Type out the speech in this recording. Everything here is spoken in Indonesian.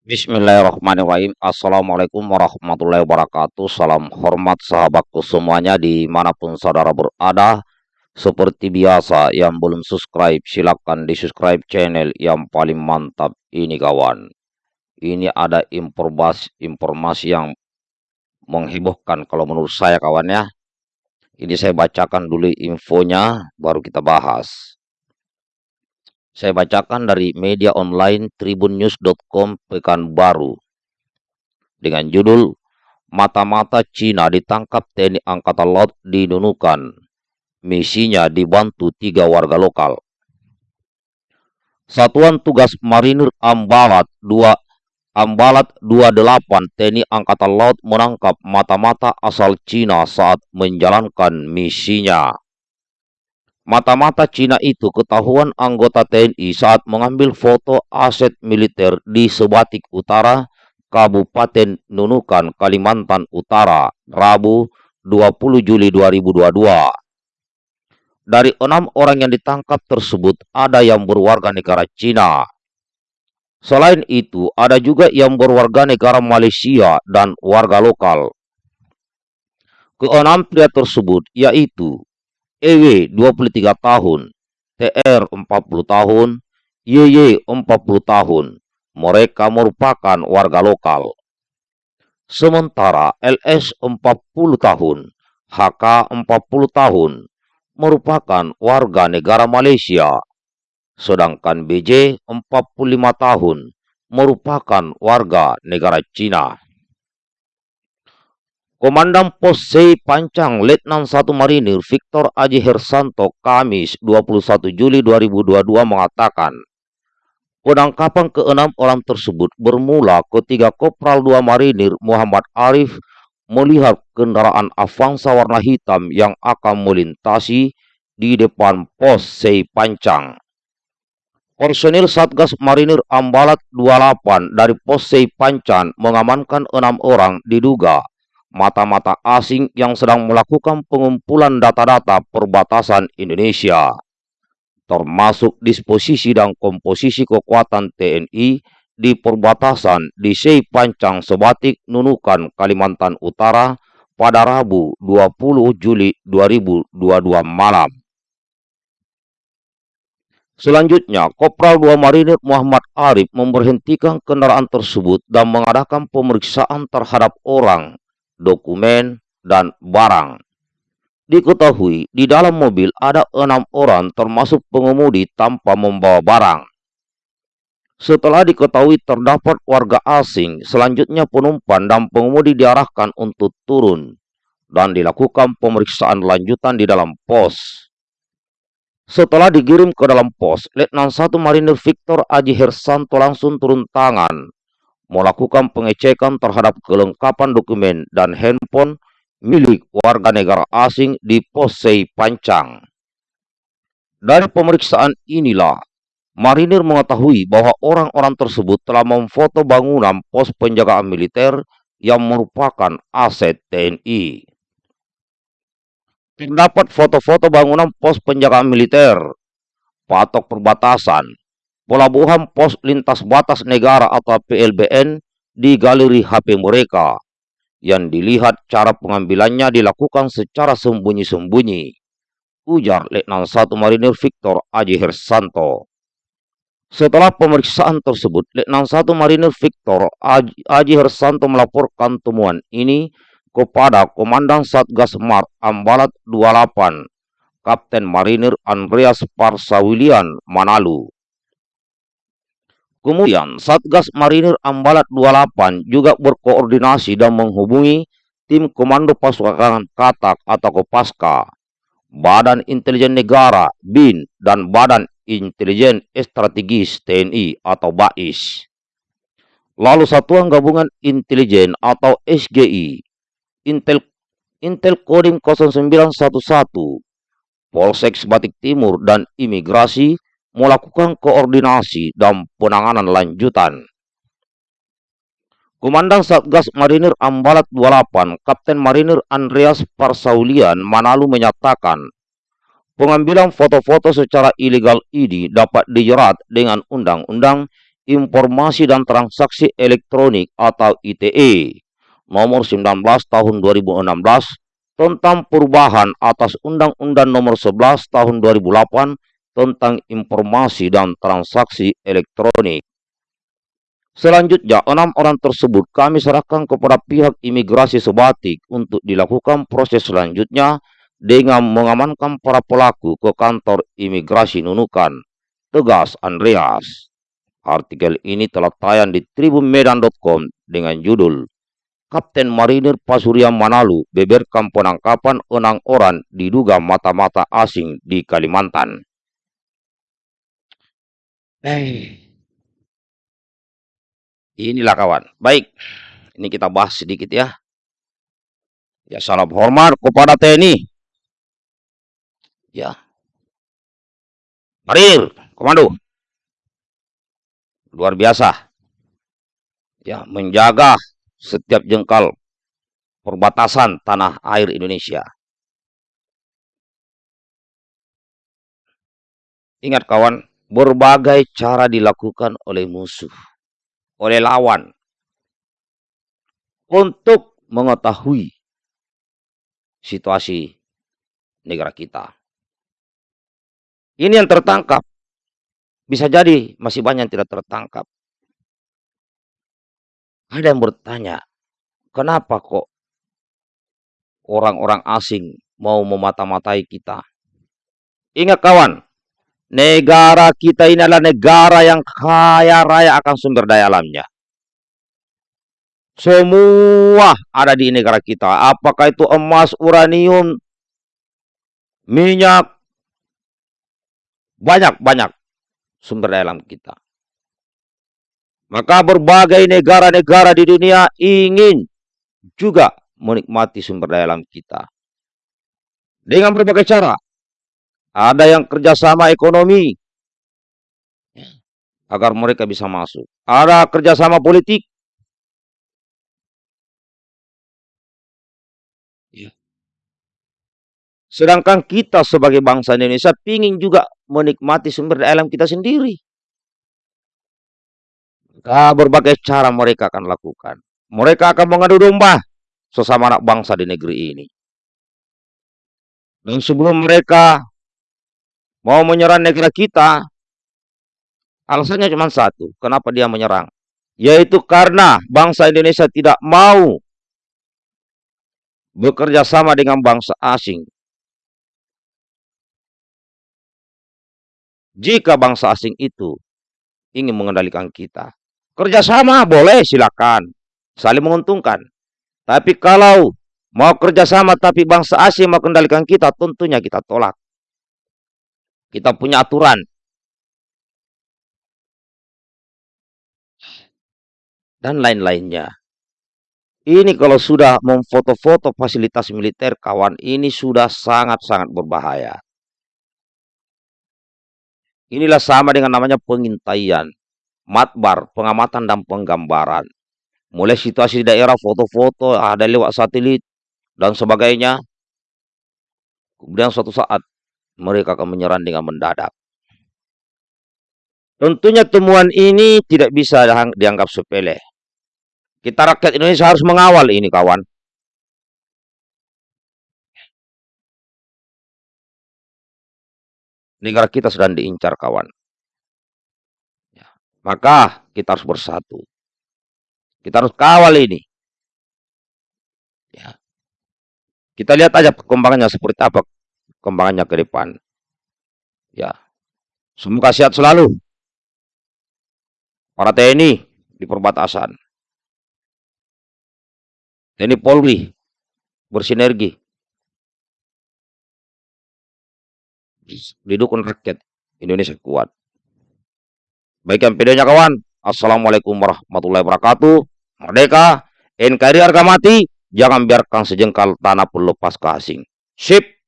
Bismillahirrahmanirrahim. Assalamualaikum warahmatullahi wabarakatuh. Salam hormat sahabatku semuanya di mana pun saudara berada. Seperti biasa yang belum subscribe silahkan di subscribe channel yang paling mantap ini kawan. Ini ada informasi, informasi yang menghebohkan kalau menurut saya kawan ya. Ini saya bacakan dulu infonya baru kita bahas saya bacakan dari media online tribunnews.com Pekanbaru dengan judul Mata-mata Cina ditangkap TNI Angkatan Laut di Nunukan. Misinya dibantu tiga warga lokal. Satuan Tugas Marinir Ambalat 2 Ambalat 28 TNI Angkatan Laut menangkap mata-mata asal Cina saat menjalankan misinya. Mata-mata Cina itu ketahuan anggota TNI saat mengambil foto aset militer di Sebatik Utara, Kabupaten Nunukan, Kalimantan Utara, Rabu 20 Juli 2022. Dari enam orang yang ditangkap tersebut, ada yang berwarga negara Cina. Selain itu, ada juga yang berwarga negara Malaysia dan warga lokal. Keenam pria tersebut yaitu EW 23 tahun, TR 40 tahun, YY 40 tahun. Mereka merupakan warga lokal. Sementara LS 40 tahun, HK 40 tahun, merupakan warga negara Malaysia. Sedangkan BJ 45 tahun, merupakan warga negara Cina. Komandan Pos C Pancang Letnan 1 Marinir Victor Aji Hersanto Kamis 21 Juli 2022 mengatakan, penangkapan keenam orang tersebut bermula ketika Kopral 2 Marinir Muhammad Arif melihat kendaraan Avanza warna hitam yang akan melintasi di depan pos C Pancang. Personil Satgas Marinir Ambalat 28 dari pos C Pancang mengamankan enam orang diduga mata-mata asing yang sedang melakukan pengumpulan data-data perbatasan Indonesia, termasuk disposisi dan komposisi kekuatan TNI di perbatasan di Sei Pancang Sebatik Nunukan, Kalimantan Utara pada Rabu 20 Juli 2022 malam. Selanjutnya, Kopral 2 Marinir Muhammad Arif memberhentikan kendaraan tersebut dan mengadakan pemeriksaan terhadap orang dokumen, dan barang. Diketahui di dalam mobil ada enam orang termasuk pengemudi tanpa membawa barang. Setelah diketahui terdapat warga asing, selanjutnya penumpang dan pengemudi diarahkan untuk turun dan dilakukan pemeriksaan lanjutan di dalam pos. Setelah dikirim ke dalam pos, Letnan 1 Marinir Victor Aji Hersanto langsung turun tangan melakukan pengecekan terhadap kelengkapan dokumen dan handphone milik warga negara asing di Posei Pancang. Dari pemeriksaan inilah, marinir mengetahui bahwa orang-orang tersebut telah memfoto bangunan pos penjagaan militer yang merupakan aset TNI. Terdapat foto-foto bangunan pos penjagaan militer, patok perbatasan, pelabuhan pos lintas batas negara atau PLBN di galeri HP mereka yang dilihat cara pengambilannya dilakukan secara sembunyi-sembunyi. Ujar Letnan 1 Marinir Victor Aji Hersanto. Setelah pemeriksaan tersebut, Letnan 1 Marinir Victor Aji Hersanto melaporkan temuan ini kepada Komandan Satgas Mar Ambalat 28, Kapten Marinir Andreas Parsawilian Manalu. Kemudian, Satgas Marinir Ambalat 28 juga berkoordinasi dan menghubungi tim Komando Pasukan Katak atau Kopaska, Badan Intelijen Negara BIN, dan Badan Intelijen Strategis TNI atau BAIS. Lalu Satuan Gabungan Intelijen atau SGI, Intel Intel Kodim 0911, Polsek Batik Timur, dan Imigrasi melakukan koordinasi dan penanganan lanjutan. Komandan Satgas Marinir Ambalat 28, Kapten Marinir Andreas Parsaulian Manalu menyatakan, pengambilan foto-foto secara ilegal ini dapat dijerat dengan Undang-Undang Informasi dan Transaksi Elektronik atau ITE nomor 19 tahun 2016 tentang perubahan atas Undang-Undang nomor 11 tahun 2008 tentang informasi dan transaksi elektronik. Selanjutnya, enam orang tersebut kami serahkan kepada pihak imigrasi sebatik untuk dilakukan proses selanjutnya dengan mengamankan para pelaku ke kantor imigrasi Nunukan. Tegas Andreas. Artikel ini telah tayang di tribunmedan.com dengan judul Kapten Marinir Pasurian Manalu beberkan penangkapan enam orang diduga mata-mata asing di Kalimantan. Eh, inilah kawan. Baik, ini kita bahas sedikit ya. Ya, salam hormat kepada TNI. Ya. Marinir, komando. Luar biasa. Ya, menjaga setiap jengkal perbatasan tanah air Indonesia. Ingat kawan, berbagai cara dilakukan oleh musuh, oleh lawan, untuk mengetahui situasi negara kita. Ini yang tertangkap. Bisa jadi masih banyak yang tidak tertangkap. Ada yang bertanya, kenapa kok orang-orang asing mau memata-matai kita? Ingat kawan, negara kita ini adalah negara yang kaya raya akan sumber daya alamnya. Semua ada di negara kita. Apakah itu emas, uranium, minyak, banyak-banyak sumber daya alam kita. Maka berbagai negara-negara di dunia ingin juga menikmati sumber daya alam kita. Dengan berbagai cara. Ada yang kerjasama ekonomi. Agar mereka bisa masuk. Ada kerjasama politik. Ya. Sedangkan kita sebagai bangsa Indonesia ingin juga menikmati sumber daya alam kita sendiri. Nah, berbagai cara mereka akan lakukan. Mereka akan mengadu domba sesama anak bangsa di negeri ini. Dan sebelum mereka mau menyerang negara kita, alasannya cuma satu. Kenapa dia menyerang? Yaitu karena bangsa Indonesia tidak mau bekerja sama dengan bangsa asing. Jika bangsa asing itu ingin mengendalikan kita, Kerjasama boleh silakan, saling menguntungkan. Tapi kalau mau kerjasama tapi bangsa asing mau kendalikan kita, tentunya kita tolak. Kita punya aturan. Dan lain-lainnya. Ini kalau sudah memfoto-foto fasilitas militer kawan, ini sudah sangat-sangat berbahaya. Inilah sama dengan namanya pengintaian matbar, pengamatan dan penggambaran. Mulai situasi di daerah, foto-foto, ada lewat satelit, dan sebagainya. Kemudian suatu saat, mereka akan menyerang dengan mendadak. Tentunya temuan ini tidak bisa dianggap sepele. Kita rakyat Indonesia harus mengawal ini, kawan. Negara kita sedang diincar, kawan. Maka kita harus bersatu. Kita harus kawal ini. Ya. Kita lihat aja perkembangannya seperti apa perkembangannya ke depan. Ya. Semoga sehat selalu. Para TNI di perbatasan. TNI Polri bersinergi. Didukung rakyat Indonesia kuat. Baikkan videonya kawan. Assalamualaikum warahmatullahi wabarakatuh. Merdeka, NKRI harga mati, jangan biarkan sejengkal tanah pun lepas ke asing. Sip.